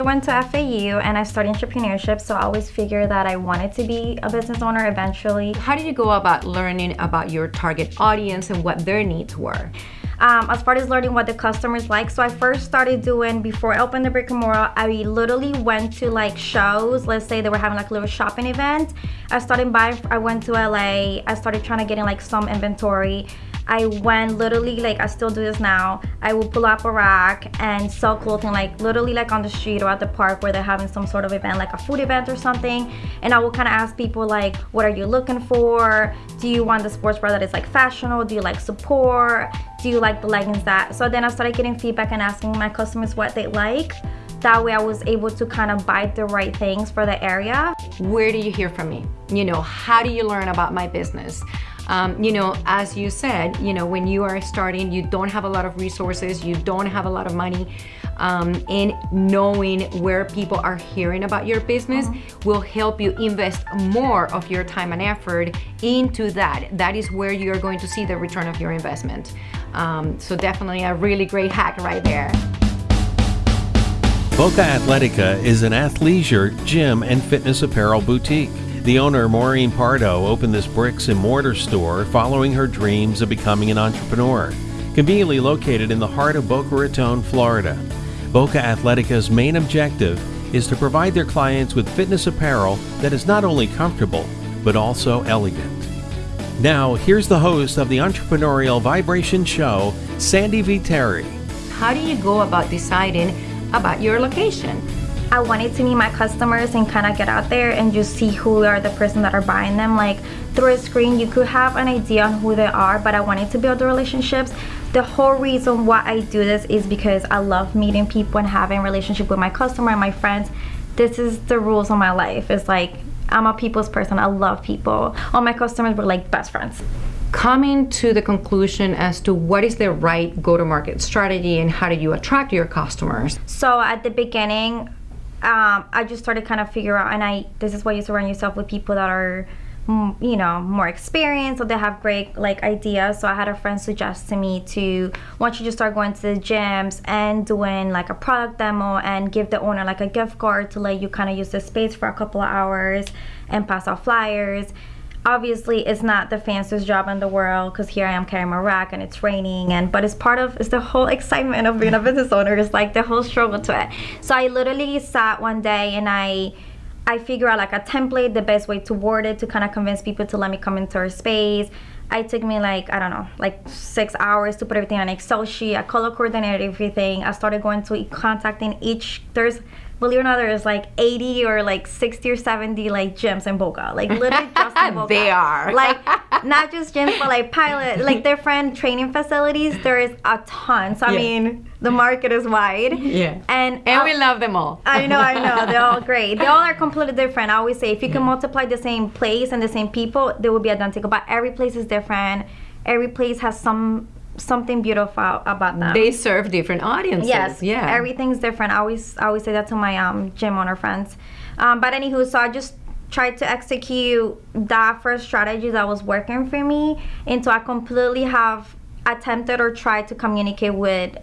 I went to FAU and I studied entrepreneurship, so I always figured that I wanted to be a business owner eventually. How did you go about learning about your target audience and what their needs were? Um, as far as learning what the customers like, so I first started doing, before I opened the brick and mortar, I literally went to like shows. Let's say they were having like a little shopping event. I started buying, I went to LA, I started trying to get in like some inventory I went literally like I still do this now I will pull up a rack and sell clothing like literally like on the street or at the park where they're having some sort of event like a food event or something and I will kind of ask people like what are you looking for do you want the sports bra that is like fashionable do you like support do you like the leggings that so then I started getting feedback and asking my customers what they like that way I was able to kind of buy the right things for the area. Where do you hear from me? You know, how do you learn about my business? Um, you know, as you said, you know, when you are starting, you don't have a lot of resources, you don't have a lot of money, um, and knowing where people are hearing about your business mm -hmm. will help you invest more of your time and effort into that. That is where you're going to see the return of your investment. Um, so definitely a really great hack right there. Boca Athletica is an athleisure, gym, and fitness apparel boutique. The owner, Maureen Pardo, opened this bricks and mortar store following her dreams of becoming an entrepreneur. Conveniently located in the heart of Boca Raton, Florida. Boca Athletica's main objective is to provide their clients with fitness apparel that is not only comfortable, but also elegant. Now, here's the host of the Entrepreneurial Vibration Show, Sandy Viteri. How do you go about deciding about your location? I wanted to meet my customers and kind of get out there and just see who are the person that are buying them. Like through a screen, you could have an idea on who they are, but I wanted to build the relationships. The whole reason why I do this is because I love meeting people and having relationship with my customer and my friends. This is the rules of my life. It's like I'm a people's person. I love people. All my customers were like best friends coming to the conclusion as to what is the right go-to-market strategy and how do you attract your customers? So at the beginning, um, I just started kind of figure out, and I this is why you surround yourself with people that are, mm, you know, more experienced or they have great like ideas. So I had a friend suggest to me to don't you just start going to the gyms and doing like a product demo and give the owner like a gift card to let you kind of use the space for a couple of hours and pass out flyers obviously it's not the fanciest job in the world because here I am carrying my rack and it's raining and but it's part of it's the whole excitement of being a business owner. It's like the whole struggle to it. So I literally sat one day and I I figure out like a template the best way to word it to kind of convince people to let me come into our space. I took me like I don't know like six hours to put everything on Excel sheet. I color coordinated everything. I started going to contacting each there's believe it or not, there's like 80 or like 60 or 70 like gyms in Boca. Like literally just in Boca. they are. Like not just gyms, but like pilot, like different training facilities. There is a ton. So I yeah. mean, the market is wide. Yeah. And and we love them all. I know, I know. They're all great. They all are completely different. I always say if you can multiply the same place and the same people, they will be identical. But every place is different. Every place has some something beautiful about them. They serve different audiences. Yes, yeah. Everything's different. I always I always say that to my um, gym owner friends. Um, but anywho, so I just tried to execute that first strategy that was working for me until I completely have attempted or tried to communicate with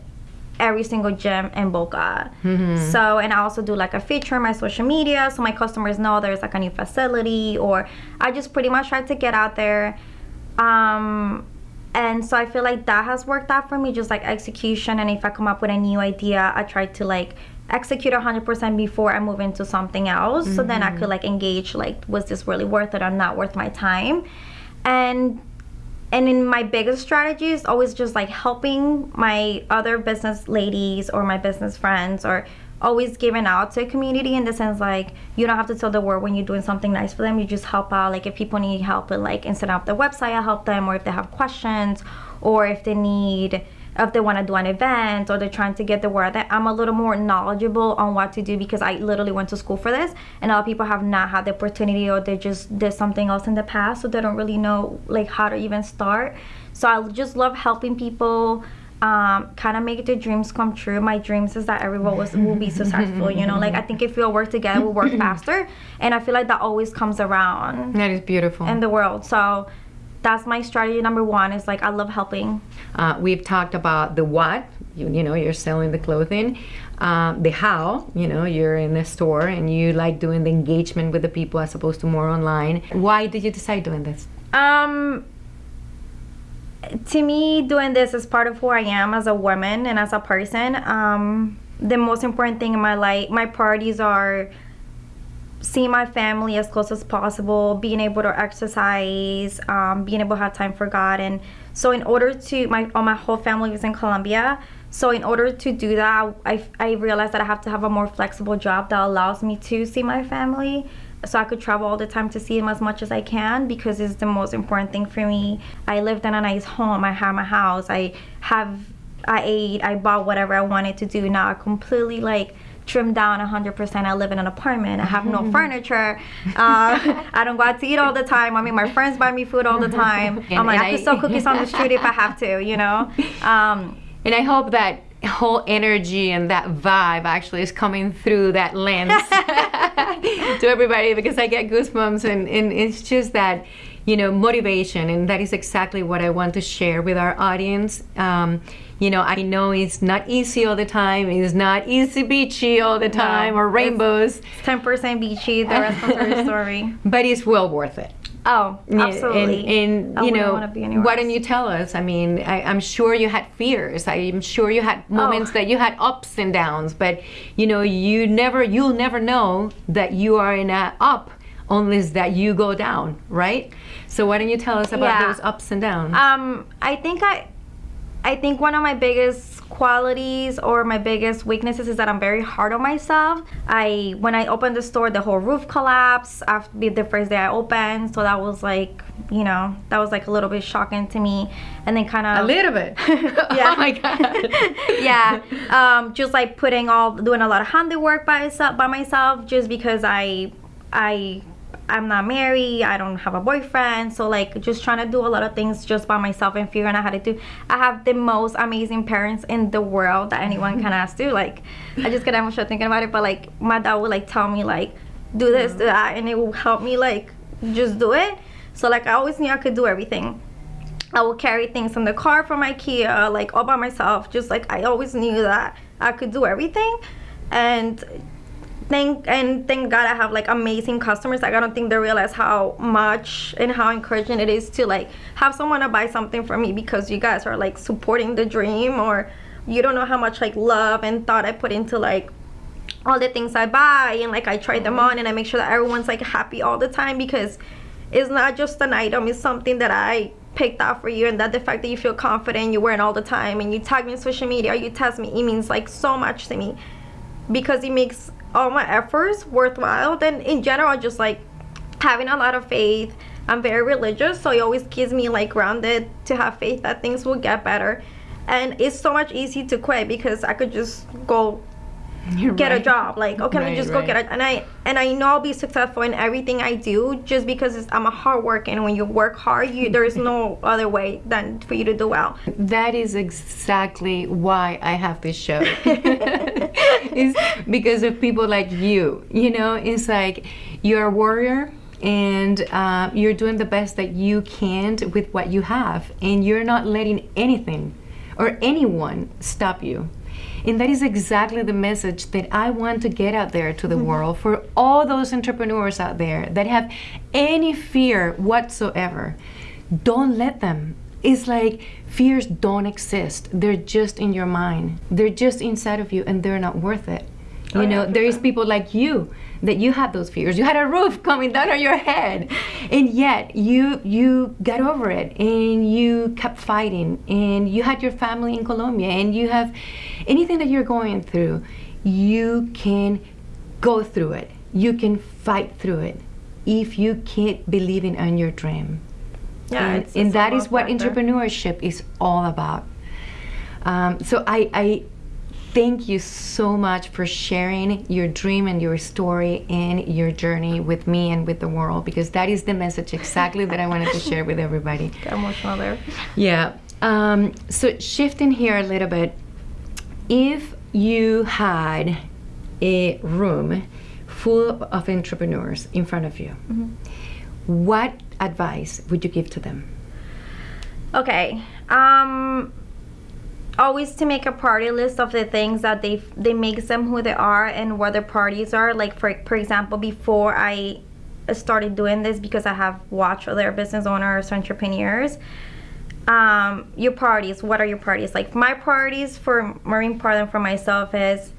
every single gym in Boca. Mm-hmm. So, and I also do like a feature on my social media so my customers know there's like a new facility or I just pretty much try to get out there. Um, and so I feel like that has worked out for me just like execution and if I come up with a new idea I try to like execute 100% before I move into something else mm-hmm. so then I could mm-hmm. like engage like was this really worth it or not worth my time and and in my biggest strategy is always just like helping my other business ladies or my business friends or always giving out to a community in the sense like you don't have to tell the world when you're doing something nice for them. You just help out. Like if people need help with like instead of the website i help them. Or if they have questions or if they need if they want to do an event or they're trying to get the word that i'm a little more knowledgeable on what to do because i literally went to school for this. And a lot of people have not had the opportunity or they just did something else in the past so they don't really know like how to even start. So i just love helping people um, kind of make the dreams come true. My dreams is that everyone was, will be successful. You know, like I think if we all work together, we'll work faster. And I feel like that always comes around. That is beautiful. In the world. So that's my strategy number one is like I love helping. Uh, we've talked about the what, you, you know, you're selling the clothing. um, the how. You know, you're in the store and you like doing the engagement with the people as opposed to more online. Why did you decide doing this? Um, to me, doing this is part of who I am as a woman and as a person. Um, the most important thing in my life, my priorities are seeing my family as close as possible, being able to exercise, um, being able to have time for God, and so in order to my all my whole family is in Colombia. So in order to do that, I I realized that I have to have a more flexible job that allows me to see my family. So I could travel all the time to see them as much as I can because it's the most important thing for me. I lived in a nice home. I have my house. I have I ate. I bought whatever I wanted to do. Now I completely like trimmed down 100%. I live in an apartment. I have no furniture. Uh, I don't go out to eat all the time. I mean, my friends buy me food all the time. I'm like, I I- sell cookies on the street if I have to, you know? Um, And I hope that whole energy and that vibe actually is coming through that lens to everybody because I get goosebumps and, and it's just that, you know, motivation. And that is exactly what I want to share with our audience. Um, you know, I know it's not easy all the time. It's not easy beachy all the time or it's- rainbows, 10% beachy, the rest is story. but it's well worth it. Oh, absolutely. And, and you know, be why don't you tell us? I mean, I, I'm sure you had fears. I'm sure you had moments Oh. that you had ups and downs, but you know, you never, you'll never know that you are in a up unless that you go down, right? So why don't you tell us about Yeah. those ups and downs? Um, I think I, I think one of my biggest qualities or my biggest weaknesses is that I'm very hard on myself. I when I opened the store, the whole roof collapsed after the first day I opened, so that was like, you know, that was like a little bit shocking to me, and then kind of a little bit. Yeah. oh my god. yeah um just like putting all doing a lot of handiwork by myself by myself just because i i i'm not married i don't have a boyfriend so like just trying to do a lot of things just by myself and figuring out how to do. I have the most amazing parents in the world that anyone can ask to like i just get emotional thinking about it but like my dad would like tell me like do this do that and it will help me like just do it. So like i always knew i could do everything. I would carry things in the car from IKEA, like all by myself. Just like I always knew that I could do everything, and thank and thank God I have like amazing customers. Like I don't think they realize how much and how encouraging it is to like have someone to buy something for me because you guys are like supporting the dream, or you don't know how much like love and thought I put into like all the things I buy and like I try them on and I make sure that everyone's like happy all the time because it's not just an item, it's something that I picked out for you and that the fact that you feel confident you wear it all the time and you tag me on social media or you test me, it means like so much to me because it makes all my efforts worthwhile. Then in general just like having a lot of faith. I'm very religious, so it always keeps me like grounded to have faith that things will get better. And it's so much easy to quit because I could just go You're get a job like okay let me Right, just go get it and i and i know i'll be successful in everything i do just because it's, i'm a hard worker and when you work hard you there is no other way than for you to do well That is exactly why I have this show. it's because of people like you. You know, it's like you're a warrior and uh, you're doing the best that you can with what you have, and you're not letting anything or anyone stop you. And that is exactly the message that I want to get out there to the mm-hmm. world for all those entrepreneurs out there that have any fear whatsoever. Don't let them. It's like fears don't exist. They're just in your mind. They're just inside of you and they're not worth it. You know, there is people like you that you had those fears. You had a roof coming down on your head. And yet you you got over it and you kept fighting and you had your family in Colombia and you have anything that you're going through, you can go through it. You can fight through it if you keep believing in your dream yeah and, it's, and it's that is what factor. entrepreneurship is all about um, so I, I thank you so much for sharing your dream and your story and your journey with me and with the world because that is the message exactly that i wanted to share with everybody. Get emotional there yeah um, so shifting here a little bit if you had a room full of entrepreneurs in front of you what advice would you give to them? Okay um always to make a party list of the things that they they makes them who they are and what their parties are. Like for for example, before I started doing this because I have watched other business owners, entrepreneurs. Um, your parties, what are your parties? Like my parties for Marine Part and for myself is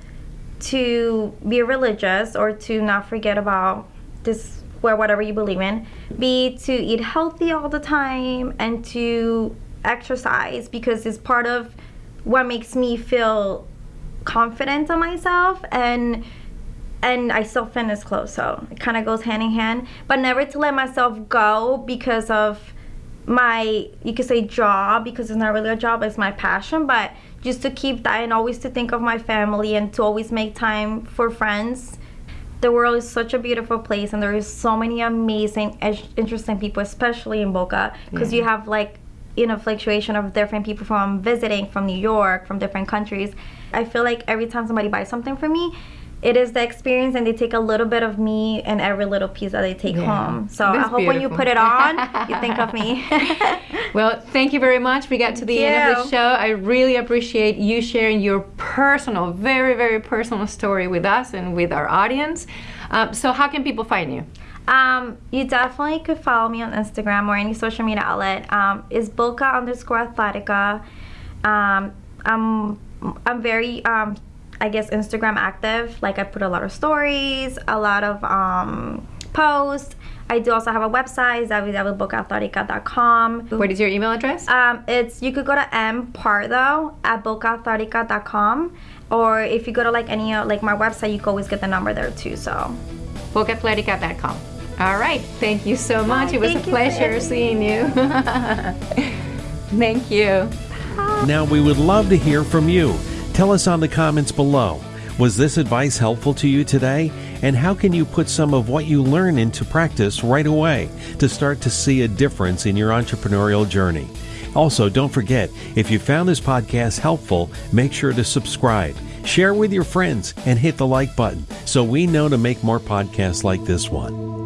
to be religious or to not forget about this or whatever you believe in. Be to eat healthy all the time and to exercise because it's part of what makes me feel confident on myself and and I still fitness clothes, so it kind of goes hand in hand. But never to let myself go because of my, you could say job, because it's not really a job, it's my passion, but just to keep that and always to think of my family and to always make time for friends. The world is such a beautiful place, and there is so many amazing, interesting people, especially in Boca, because yeah. you have like you know fluctuation of different people from visiting from New York, from different countries. I feel like every time somebody buys something for me, it is the experience and they take a little bit of me and every little piece that they take yeah. home so i hope beautiful. when you put it on you think of me well thank you very much we got to the thank end you. of the show i really appreciate you sharing your personal very very personal story with us and with our audience um, so how can people find you um, you definitely could follow me on Instagram or any social media outlet. Um, is Boca underscore Athletica. Um, I'm I'm very um, I guess Instagram active. Like I put a lot of stories, a lot of um, posts. I do also have a website, www.bocaathletica.com. What is your email address? Um, it's you could go to mpardo at bocaathletica.com, or if you go to like any like my website, you can always get the number there too. So bocaathletica.com. All right, thank you so much. Hi, it was a pleasure seeing you. thank you. Now we would love to hear from you. Tell us on the comments below. Was this advice helpful to you today? And how can you put some of what you learn into practice right away to start to see a difference in your entrepreneurial journey? Also, don't forget, if you found this podcast helpful, make sure to subscribe, share with your friends, and hit the like button so we know to make more podcasts like this one.